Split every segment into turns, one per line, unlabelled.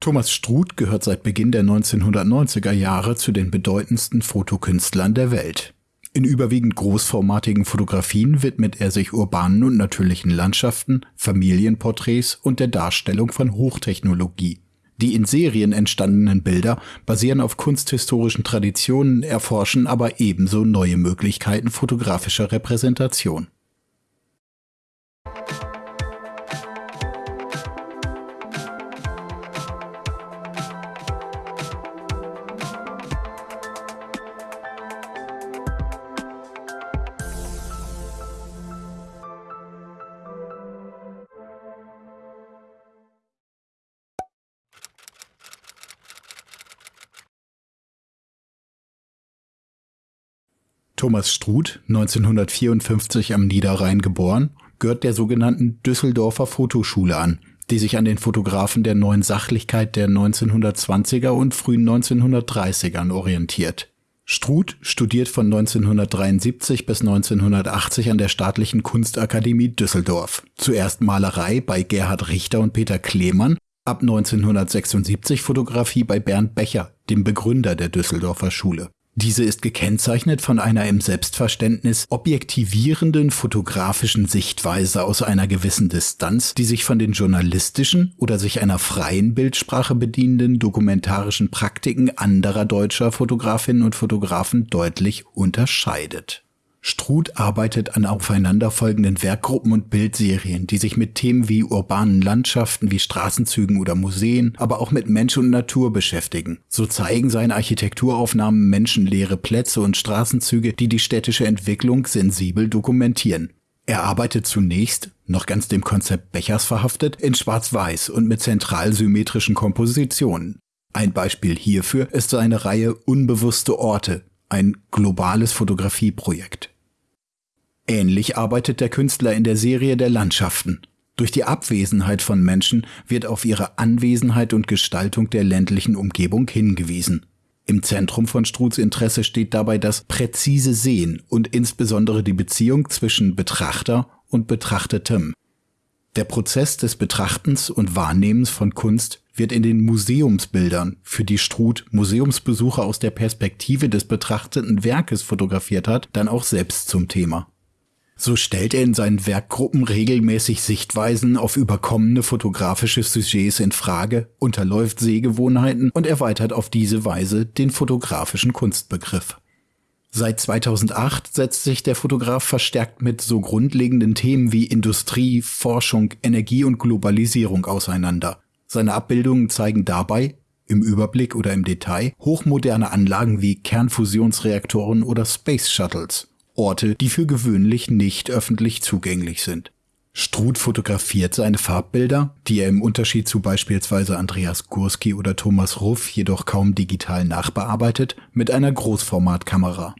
Thomas Struth gehört seit Beginn der 1990er Jahre zu den bedeutendsten Fotokünstlern der Welt. In überwiegend großformatigen Fotografien widmet er sich urbanen und natürlichen Landschaften, Familienporträts und der Darstellung von Hochtechnologie. Die in Serien entstandenen Bilder basieren auf kunsthistorischen Traditionen, erforschen aber ebenso neue Möglichkeiten fotografischer Repräsentation. Thomas Struth, 1954 am Niederrhein geboren, gehört der sogenannten Düsseldorfer Fotoschule an, die sich an den Fotografen der neuen Sachlichkeit der 1920er und frühen 1930ern orientiert. Struth studiert von 1973 bis 1980 an der Staatlichen Kunstakademie Düsseldorf. Zuerst Malerei bei Gerhard Richter und Peter Klemann, ab 1976 Fotografie bei Bernd Becher, dem Begründer der Düsseldorfer Schule. Diese ist gekennzeichnet von einer im Selbstverständnis objektivierenden fotografischen Sichtweise aus einer gewissen Distanz, die sich von den journalistischen oder sich einer freien Bildsprache bedienenden dokumentarischen Praktiken anderer deutscher Fotografinnen und Fotografen deutlich unterscheidet. Struth arbeitet an aufeinanderfolgenden Werkgruppen und Bildserien, die sich mit Themen wie urbanen Landschaften wie Straßenzügen oder Museen, aber auch mit Mensch und Natur beschäftigen. So zeigen seine Architekturaufnahmen menschenleere Plätze und Straßenzüge, die die städtische Entwicklung sensibel dokumentieren. Er arbeitet zunächst, noch ganz dem Konzept Bechers verhaftet, in Schwarz-Weiß und mit zentral symmetrischen Kompositionen. Ein Beispiel hierfür ist seine Reihe Unbewusste Orte, ein globales Fotografieprojekt. Ähnlich arbeitet der Künstler in der Serie der Landschaften. Durch die Abwesenheit von Menschen wird auf ihre Anwesenheit und Gestaltung der ländlichen Umgebung hingewiesen. Im Zentrum von Struths Interesse steht dabei das präzise Sehen und insbesondere die Beziehung zwischen Betrachter und Betrachtetem. Der Prozess des Betrachtens und Wahrnehmens von Kunst wird in den Museumsbildern, für die Struth Museumsbesucher aus der Perspektive des betrachteten Werkes fotografiert hat, dann auch selbst zum Thema. So stellt er in seinen Werkgruppen regelmäßig Sichtweisen auf überkommene fotografische Sujets in Frage, unterläuft Sehgewohnheiten und erweitert auf diese Weise den fotografischen Kunstbegriff. Seit 2008 setzt sich der Fotograf verstärkt mit so grundlegenden Themen wie Industrie, Forschung, Energie und Globalisierung auseinander. Seine Abbildungen zeigen dabei, im Überblick oder im Detail, hochmoderne Anlagen wie Kernfusionsreaktoren oder Space Shuttles. Orte, die für gewöhnlich nicht öffentlich zugänglich sind. Struth fotografiert seine Farbbilder, die er im Unterschied zu beispielsweise Andreas Gurski oder Thomas Ruff jedoch kaum digital nachbearbeitet, mit einer Großformatkamera.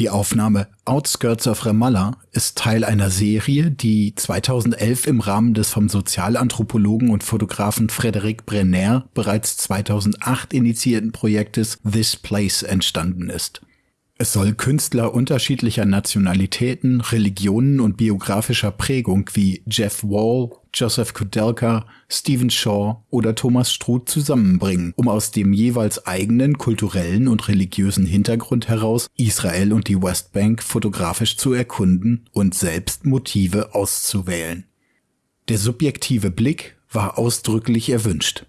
Die Aufnahme Outskirts of Ramallah ist Teil einer Serie, die 2011 im Rahmen des vom Sozialanthropologen und Fotografen Frédéric Brenner bereits 2008 initiierten Projektes This Place entstanden ist. Es soll Künstler unterschiedlicher Nationalitäten, Religionen und biografischer Prägung wie Jeff Wall, Joseph Kudelka, Stephen Shaw oder Thomas Struth zusammenbringen, um aus dem jeweils eigenen kulturellen und religiösen Hintergrund heraus Israel und die Westbank fotografisch zu erkunden und selbst Motive auszuwählen. Der subjektive Blick war ausdrücklich erwünscht.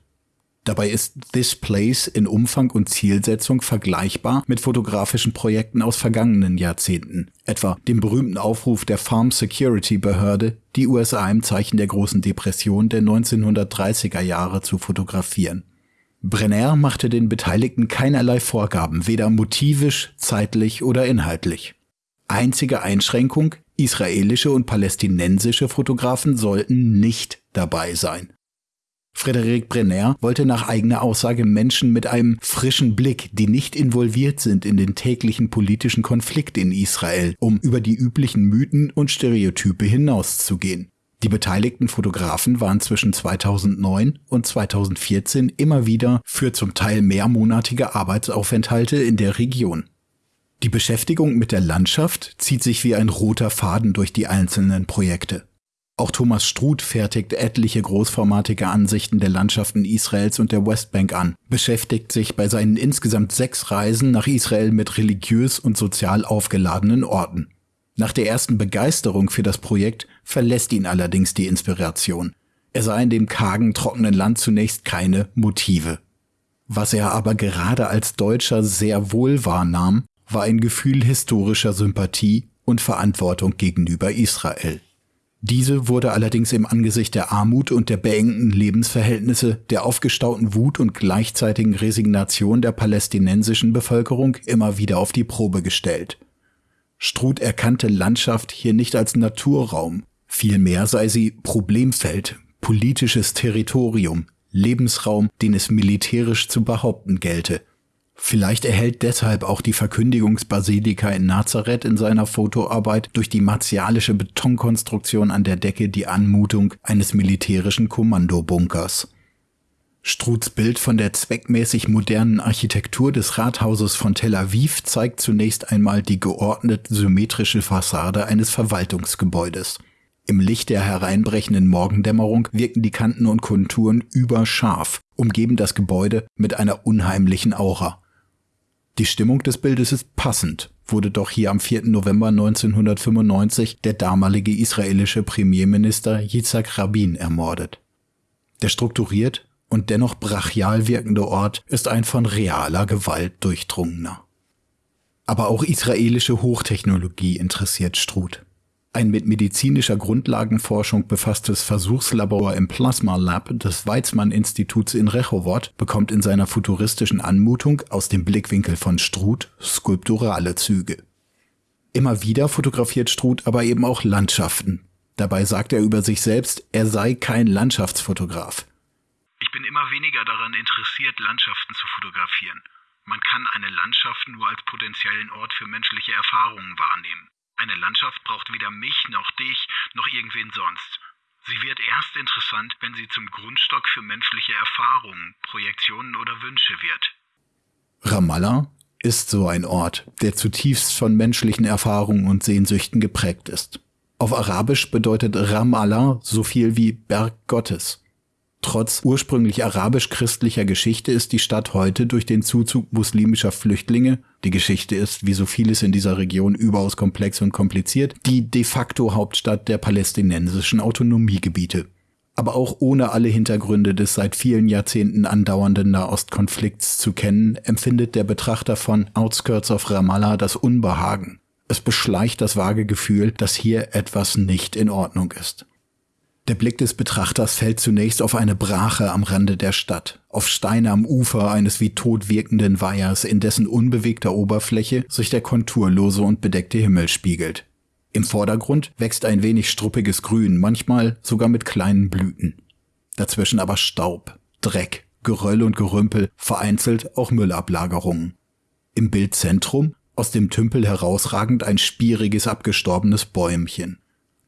Dabei ist This Place in Umfang und Zielsetzung vergleichbar mit fotografischen Projekten aus vergangenen Jahrzehnten, etwa dem berühmten Aufruf der Farm Security Behörde, die USA im Zeichen der großen Depression der 1930er Jahre zu fotografieren. Brenner machte den Beteiligten keinerlei Vorgaben, weder motivisch, zeitlich oder inhaltlich. Einzige Einschränkung, israelische und palästinensische Fotografen sollten nicht dabei sein. Frédéric Brenner wollte nach eigener Aussage Menschen mit einem frischen Blick, die nicht involviert sind in den täglichen politischen Konflikt in Israel, um über die üblichen Mythen und Stereotype hinauszugehen. Die beteiligten Fotografen waren zwischen 2009 und 2014 immer wieder für zum Teil mehrmonatige Arbeitsaufenthalte in der Region. Die Beschäftigung mit der Landschaft zieht sich wie ein roter Faden durch die einzelnen Projekte. Auch Thomas Struth fertigt etliche großformatige Ansichten der Landschaften Israels und der Westbank an, beschäftigt sich bei seinen insgesamt sechs Reisen nach Israel mit religiös und sozial aufgeladenen Orten. Nach der ersten Begeisterung für das Projekt verlässt ihn allerdings die Inspiration. Er sah in dem kargen, trockenen Land zunächst keine Motive. Was er aber gerade als Deutscher sehr wohl wahrnahm, war ein Gefühl historischer Sympathie und Verantwortung gegenüber Israel. Diese wurde allerdings im Angesicht der Armut und der beengten Lebensverhältnisse, der aufgestauten Wut und gleichzeitigen Resignation der palästinensischen Bevölkerung immer wieder auf die Probe gestellt. Struth erkannte Landschaft hier nicht als Naturraum, vielmehr sei sie Problemfeld, politisches Territorium, Lebensraum, den es militärisch zu behaupten gelte – Vielleicht erhält deshalb auch die Verkündigungsbasilika in Nazareth in seiner Fotoarbeit durch die martialische Betonkonstruktion an der Decke die Anmutung eines militärischen Kommandobunkers. Struths Bild von der zweckmäßig modernen Architektur des Rathauses von Tel Aviv zeigt zunächst einmal die geordnet symmetrische Fassade eines Verwaltungsgebäudes. Im Licht der hereinbrechenden Morgendämmerung wirken die Kanten und Konturen überscharf, umgeben das Gebäude mit einer unheimlichen Aura. Die Stimmung des Bildes ist passend, wurde doch hier am 4. November 1995 der damalige israelische Premierminister Yitzhak Rabin ermordet. Der strukturiert und dennoch brachial wirkende Ort ist ein von realer Gewalt durchdrungener. Aber auch israelische Hochtechnologie interessiert Struth. Ein mit medizinischer Grundlagenforschung befasstes Versuchslabor im Plasma Lab des Weizmann-Instituts in Rechowoth bekommt in seiner futuristischen Anmutung aus dem Blickwinkel von Struth skulpturale Züge. Immer wieder fotografiert Struth aber eben auch Landschaften. Dabei sagt er über sich selbst, er sei kein Landschaftsfotograf.
Ich bin immer weniger daran interessiert, Landschaften zu fotografieren. Man kann eine Landschaft nur als potenziellen Ort für menschliche Erfahrungen wahrnehmen. Eine Landschaft braucht weder mich noch dich noch irgendwen sonst. Sie wird erst interessant, wenn sie zum Grundstock für menschliche Erfahrungen, Projektionen oder Wünsche wird.
Ramallah ist so ein Ort, der zutiefst von menschlichen Erfahrungen und Sehnsüchten geprägt ist. Auf Arabisch bedeutet Ramallah so viel wie Berg Gottes. Trotz ursprünglich arabisch-christlicher Geschichte ist die Stadt heute durch den Zuzug muslimischer Flüchtlinge, die Geschichte ist wie so vieles in dieser Region überaus komplex und kompliziert, die de facto Hauptstadt der palästinensischen Autonomiegebiete. Aber auch ohne alle Hintergründe des seit vielen Jahrzehnten andauernden Nahostkonflikts zu kennen, empfindet der Betrachter von Outskirts of Ramallah das Unbehagen. Es beschleicht das vage Gefühl, dass hier etwas nicht in Ordnung ist. Der Blick des Betrachters fällt zunächst auf eine Brache am Rande der Stadt, auf Steine am Ufer eines wie tot wirkenden Weihers, in dessen unbewegter Oberfläche sich der konturlose und bedeckte Himmel spiegelt. Im Vordergrund wächst ein wenig struppiges Grün, manchmal sogar mit kleinen Blüten. Dazwischen aber Staub, Dreck, Geröll und Gerümpel, vereinzelt auch Müllablagerungen. Im Bildzentrum, aus dem Tümpel herausragend ein spieriges abgestorbenes Bäumchen.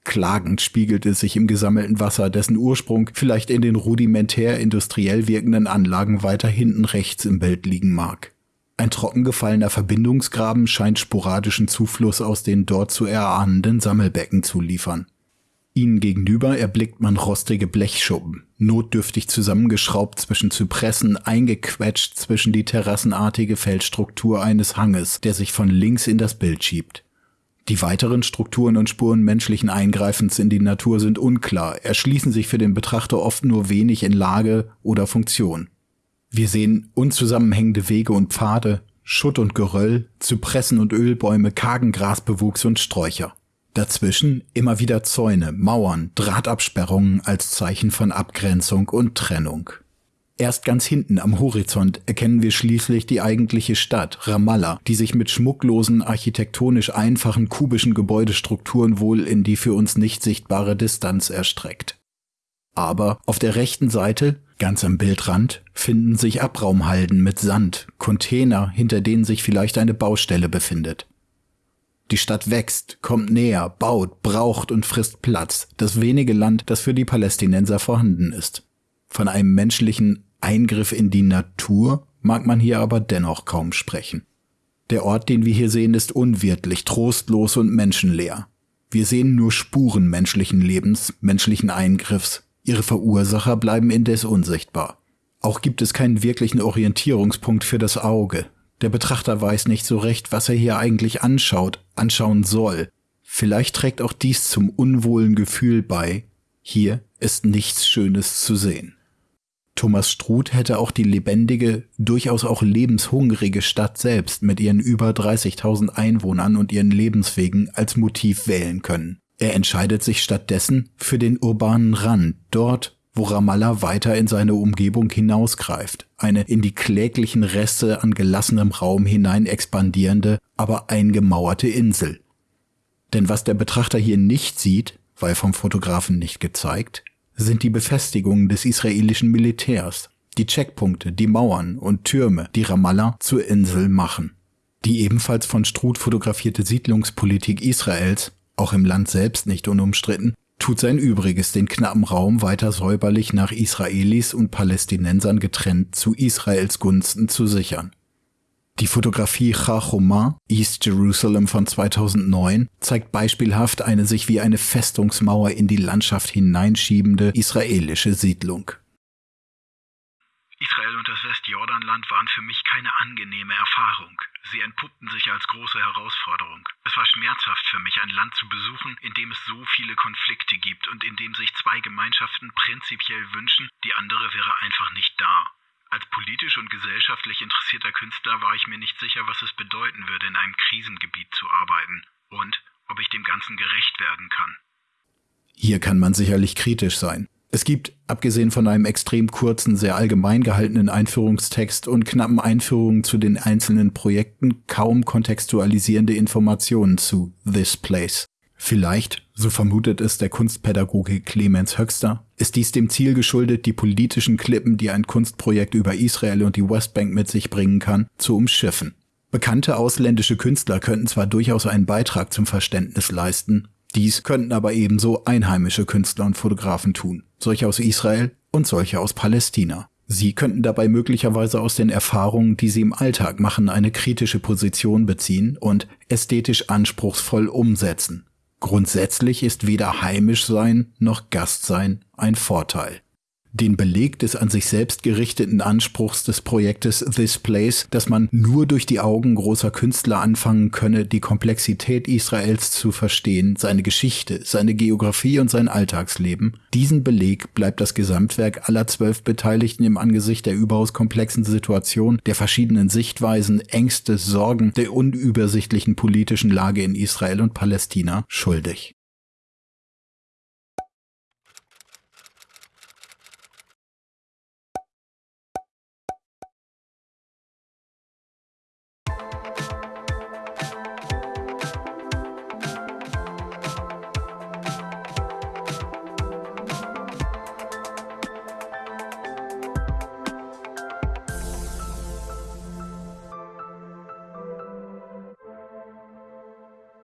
Klagend spiegelt es sich im gesammelten Wasser, dessen Ursprung vielleicht in den rudimentär industriell wirkenden Anlagen weiter hinten rechts im Bild liegen mag. Ein trockengefallener Verbindungsgraben scheint sporadischen Zufluss aus den dort zu erahnenden Sammelbecken zu liefern. Ihnen gegenüber erblickt man rostige Blechschuppen, notdürftig zusammengeschraubt zwischen Zypressen, eingequetscht zwischen die terrassenartige Felsstruktur eines Hanges, der sich von links in das Bild schiebt. Die weiteren Strukturen und Spuren menschlichen Eingreifens in die Natur sind unklar, erschließen sich für den Betrachter oft nur wenig in Lage oder Funktion. Wir sehen unzusammenhängende Wege und Pfade, Schutt und Geröll, Zypressen und Ölbäume, kargen Grasbewuchs und Sträucher. Dazwischen immer wieder Zäune, Mauern, Drahtabsperrungen als Zeichen von Abgrenzung und Trennung. Erst ganz hinten am Horizont erkennen wir schließlich die eigentliche Stadt, Ramallah, die sich mit schmucklosen, architektonisch einfachen kubischen Gebäudestrukturen wohl in die für uns nicht sichtbare Distanz erstreckt. Aber auf der rechten Seite, ganz am Bildrand, finden sich Abraumhalden mit Sand, Container, hinter denen sich vielleicht eine Baustelle befindet. Die Stadt wächst, kommt näher, baut, braucht und frisst Platz, das wenige Land, das für die Palästinenser vorhanden ist. Von einem menschlichen Eingriff in die Natur mag man hier aber dennoch kaum sprechen. Der Ort, den wir hier sehen, ist unwirtlich, trostlos und menschenleer. Wir sehen nur Spuren menschlichen Lebens, menschlichen Eingriffs. Ihre Verursacher bleiben indes unsichtbar. Auch gibt es keinen wirklichen Orientierungspunkt für das Auge. Der Betrachter weiß nicht so recht, was er hier eigentlich anschaut, anschauen soll. Vielleicht trägt auch dies zum unwohlen Gefühl bei. Hier ist nichts Schönes zu sehen. Thomas Struth hätte auch die lebendige, durchaus auch lebenshungrige Stadt selbst mit ihren über 30.000 Einwohnern und ihren Lebenswegen als Motiv wählen können. Er entscheidet sich stattdessen für den urbanen Rand, dort, wo Ramallah weiter in seine Umgebung hinausgreift, eine in die kläglichen Reste an gelassenem Raum hinein expandierende, aber eingemauerte Insel. Denn was der Betrachter hier nicht sieht, weil vom Fotografen nicht gezeigt, sind die Befestigungen des israelischen Militärs, die Checkpunkte, die Mauern und Türme, die Ramallah zur Insel machen. Die ebenfalls von Struth fotografierte Siedlungspolitik Israels, auch im Land selbst nicht unumstritten, tut sein Übriges, den knappen Raum weiter säuberlich nach Israelis und Palästinensern getrennt zu Israels Gunsten zu sichern. Die Fotografie Chachoma, East Jerusalem von 2009, zeigt beispielhaft eine sich wie eine Festungsmauer in die Landschaft hineinschiebende israelische Siedlung.
Israel und das Westjordanland waren für mich keine angenehme Erfahrung. Sie entpuppten sich als große Herausforderung. Es war schmerzhaft für mich, ein Land zu besuchen, in dem es so viele Konflikte gibt und in dem sich zwei Gemeinschaften prinzipiell wünschen, die andere wäre einfach nicht da. Als politisch und gesellschaftlich interessierter Künstler war ich mir nicht sicher, was es bedeuten würde, in einem Krisengebiet zu arbeiten und ob ich dem Ganzen gerecht werden kann.
Hier kann man sicherlich kritisch sein. Es gibt, abgesehen von einem extrem kurzen, sehr allgemein gehaltenen Einführungstext und knappen Einführungen zu den einzelnen Projekten, kaum kontextualisierende Informationen zu This Place. Vielleicht, so vermutet es der Kunstpädagoge Clemens Höxter, ist dies dem Ziel geschuldet, die politischen Klippen, die ein Kunstprojekt über Israel und die Westbank mit sich bringen kann, zu umschiffen. Bekannte ausländische Künstler könnten zwar durchaus einen Beitrag zum Verständnis leisten, dies könnten aber ebenso einheimische Künstler und Fotografen tun, solche aus Israel und solche aus Palästina. Sie könnten dabei möglicherweise aus den Erfahrungen, die sie im Alltag machen, eine kritische Position beziehen und ästhetisch anspruchsvoll umsetzen. Grundsätzlich ist weder heimisch sein noch Gast sein ein Vorteil den Beleg des an sich selbst gerichteten Anspruchs des Projektes This Place, dass man nur durch die Augen großer Künstler anfangen könne, die Komplexität Israels zu verstehen, seine Geschichte, seine Geografie und sein Alltagsleben. Diesen Beleg bleibt das Gesamtwerk aller zwölf Beteiligten im Angesicht der überaus komplexen Situation, der verschiedenen Sichtweisen, Ängste, Sorgen, der unübersichtlichen politischen Lage in Israel und Palästina schuldig.